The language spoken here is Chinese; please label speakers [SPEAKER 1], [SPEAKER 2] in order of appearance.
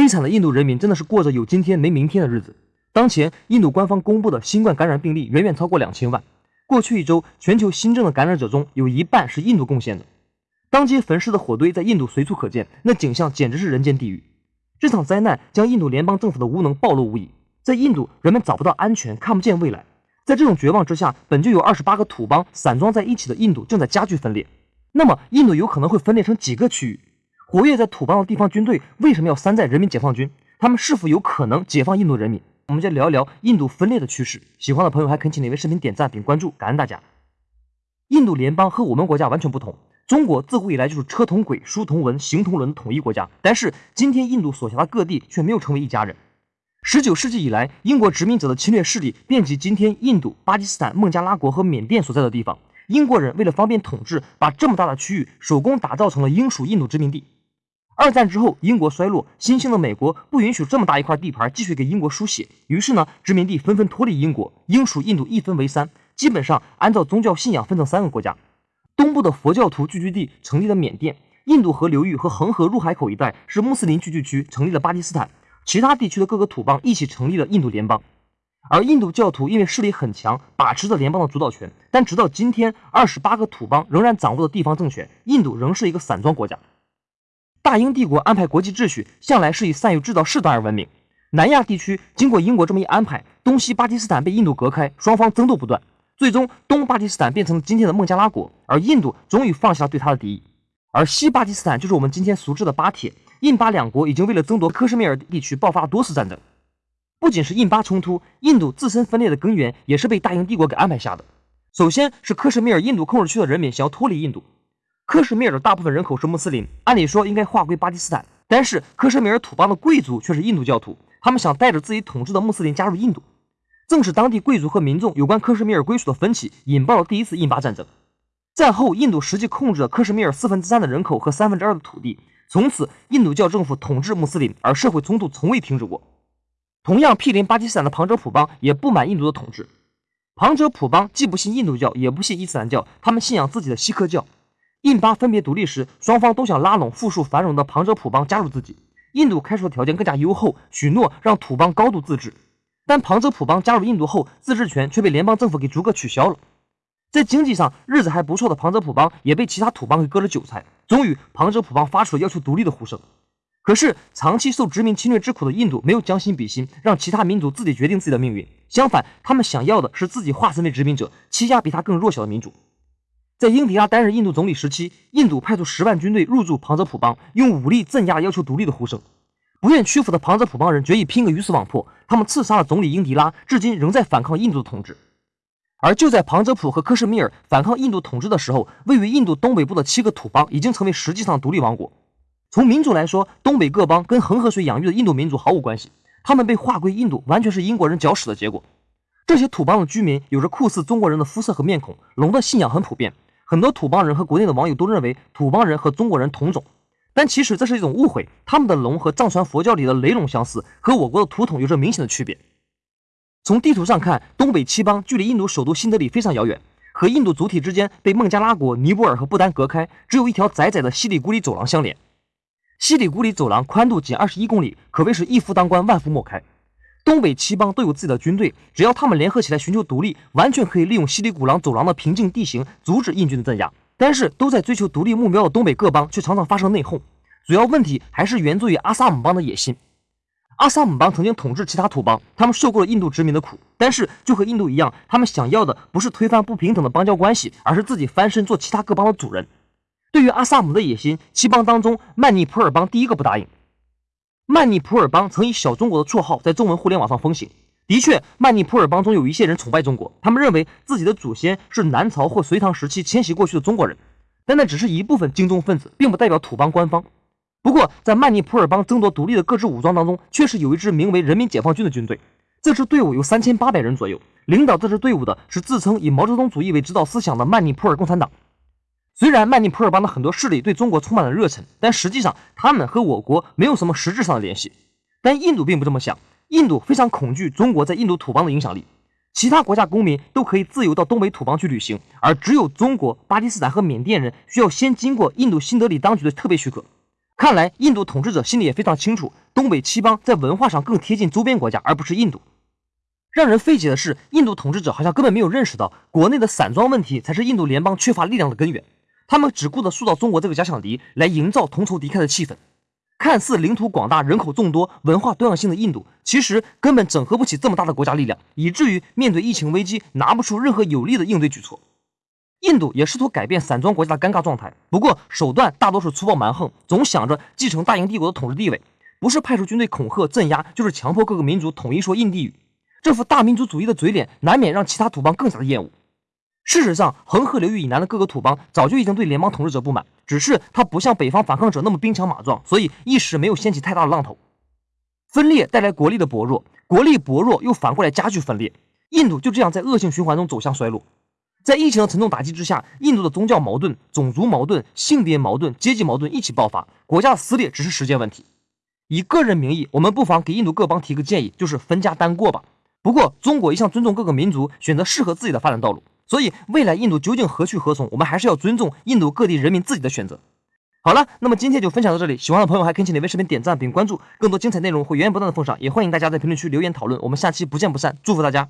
[SPEAKER 1] 悲惨的印度人民真的是过着有今天没明天的日子。当前，印度官方公布的新冠感染病例远远超过两千万。过去一周，全球新增的感染者中有一半是印度贡献的。当街焚尸的火堆在印度随处可见，那景象简直是人间地狱。这场灾难将印度联邦政府的无能暴露无遗。在印度，人们找不到安全，看不见未来。在这种绝望之下，本就有二十八个土邦散装在一起的印度正在加剧分裂。那么，印度有可能会分裂成几个区域？活跃在土邦的地方军队为什么要山寨人民解放军？他们是否有可能解放印度人民？我们就聊一聊印度分裂的趋势。喜欢的朋友还恳请哪位视频点赞并关注，感恩大家。印度联邦和我们国家完全不同。中国自古以来就是车同轨、书同文、行同伦统一国家，但是今天印度所辖的各地却没有成为一家人。十九世纪以来，英国殖民者的侵略势力遍及今天印度、巴基斯坦、孟加拉国和缅甸所在的地方。英国人为了方便统治，把这么大的区域手工打造成了英属印度殖民地。二战之后，英国衰落，新兴的美国不允许这么大一块地盘继续给英国输血，于是呢，殖民地纷纷脱离英国，英属印度一分为三，基本上按照宗教信仰分成三个国家。东部的佛教徒聚居地成立了缅甸，印度河流域和恒河入海口一带是穆斯林聚居区，成立了巴基斯坦，其他地区的各个土邦一起成立了印度联邦。而印度教徒因为势力很强，把持着联邦的主导权，但直到今天，二十八个土邦仍然掌握着地方政权，印度仍是一个散装国家。大英帝国安排国际秩序，向来是以善于制造事端而闻名。南亚地区经过英国这么一安排，东西巴基斯坦被印度隔开，双方争斗不断，最终东巴基斯坦变成了今天的孟加拉国，而印度终于放下了对他的敌意。而西巴基斯坦就是我们今天熟知的巴铁。印巴两国已经为了争夺克什米尔地区爆发多次战争。不仅是印巴冲突，印度自身分裂的根源也是被大英帝国给安排下的。首先是克什米尔印度控制区的人民想要脱离印度。克什米尔的大部分人口是穆斯林，按理说应该划归巴基斯坦，但是克什米尔土邦的贵族却是印度教徒，他们想带着自己统治的穆斯林加入印度。正是当地贵族和民众有关克什米尔归属的分歧，引爆了第一次印巴战争。战后，印度实际控制了克什米尔四分之三的人口和三分之二的土地，从此印度教政府统治穆斯林，而社会冲突从未停止过。同样毗邻巴基斯坦的旁遮普邦也不满印度的统治。旁遮普邦既不信印度教，也不信伊斯兰教，他们信仰自己的锡克教。印巴分别独立时，双方都想拉拢富庶繁荣的旁遮普邦加入自己。印度开出的条件更加优厚，许诺让土邦高度自治。但旁遮普邦加入印度后，自治权却被联邦政府给逐个取消了。在经济上日子还不错的旁遮普邦，也被其他土邦给割了韭菜。终于，旁遮普邦发出了要求独立的呼声。可是，长期受殖民侵略之苦的印度没有将心比心，让其他民族自己决定自己的命运。相反，他们想要的是自己化身为殖民者，欺压比他更弱小的民族。在英迪拉担任印度总理时期，印度派出十万军队入驻旁遮普邦，用武力镇压要求独立的呼声。不愿屈服的旁遮普邦人决意拼个鱼死网破，他们刺杀了总理英迪拉，至今仍在反抗印度的统治。而就在旁遮普和克什米尔反抗印度统治的时候，位于印度东北部的七个土邦已经成为实际上独立王国。从民族来说，东北各邦跟恒河水养育的印度民族毫无关系，他们被划归印度，完全是英国人搅屎的结果。这些土邦的居民有着酷似中国人的肤色和面孔，龙的信仰很普遍。很多土邦人和国内的网友都认为土邦人和中国人同种，但其实这是一种误会。他们的龙和藏传佛教里的雷龙相似，和我国的图统有着明显的区别。从地图上看，东北七邦距离印度首都新德里非常遥远，和印度主体之间被孟加拉国、尼泊尔和不丹隔开，只有一条窄窄的西里古里走廊相连。西里古里走廊宽度仅二十一公里，可谓是一夫当关，万夫莫开。东北七邦都有自己的军队，只要他们联合起来寻求独立，完全可以利用西里古朗走廊的平静地形阻止印军的镇压。但是，都在追求独立目标的东北各邦却常常发生内讧，主要问题还是源自于阿萨姆邦的野心。阿萨姆邦曾经统治其他土邦，他们受过了印度殖民的苦，但是就和印度一样，他们想要的不是推翻不平等的邦交关系，而是自己翻身做其他各邦的主人。对于阿萨姆的野心，七邦当中曼尼普尔邦第一个不答应。曼尼普尔邦曾以“小中国”的绰号在中文互联网上风行。的确，曼尼普尔邦中有一些人崇拜中国，他们认为自己的祖先是南朝或隋唐时期迁徙过去的中国人。但那只是一部分精忠分子，并不代表土邦官方。不过，在曼尼普尔邦争夺独立的各支武装当中，确实有一支名为人民解放军的军队。这支队伍有三千八百人左右，领导这支队伍的是自称以毛泽东主义为指导思想的曼尼普尔共产党。虽然曼尼普尔邦的很多势力对中国充满了热忱，但实际上他们和我国没有什么实质上的联系。但印度并不这么想，印度非常恐惧中国在印度土邦的影响力。其他国家公民都可以自由到东北土邦去旅行，而只有中国、巴基斯坦和缅甸人需要先经过印度新德里当局的特别许可。看来印度统治者心里也非常清楚，东北七邦在文化上更贴近周边国家，而不是印度。让人费解的是，印度统治者好像根本没有认识到，国内的散装问题才是印度联邦缺乏力量的根源。他们只顾着塑造中国这个假想敌，来营造同仇敌忾的气氛。看似领土广大、人口众多、文化多样性的印度，其实根本整合不起这么大的国家力量，以至于面对疫情危机，拿不出任何有力的应对举措。印度也试图改变散装国家的尴尬状态，不过手段大多是粗暴蛮横，总想着继承大英帝国的统治地位，不是派出军队恐吓镇压，就是强迫各个民族统一说印地语。这副大民族主义的嘴脸，难免让其他土邦更加的厌恶。事实上，恒河流域以南的各个土邦早就已经对联邦统治者不满，只是他不像北方反抗者那么兵强马壮，所以一时没有掀起太大的浪头。分裂带来国力的薄弱，国力薄弱又反过来加剧分裂，印度就这样在恶性循环中走向衰落。在疫情的沉重打击之下，印度的宗教矛盾、种族矛盾、性别矛盾、阶级矛盾一起爆发，国家的撕裂只是时间问题。以个人名义，我们不妨给印度各邦提个建议，就是分家单过吧。不过，中国一向尊重各个民族选择适合自己的发展道路，所以未来印度究竟何去何从，我们还是要尊重印度各地人民自己的选择。好了，那么今天就分享到这里，喜欢的朋友还可以请你为视频点赞并关注，更多精彩内容会源源不断的奉上，也欢迎大家在评论区留言讨论。我们下期不见不散，祝福大家。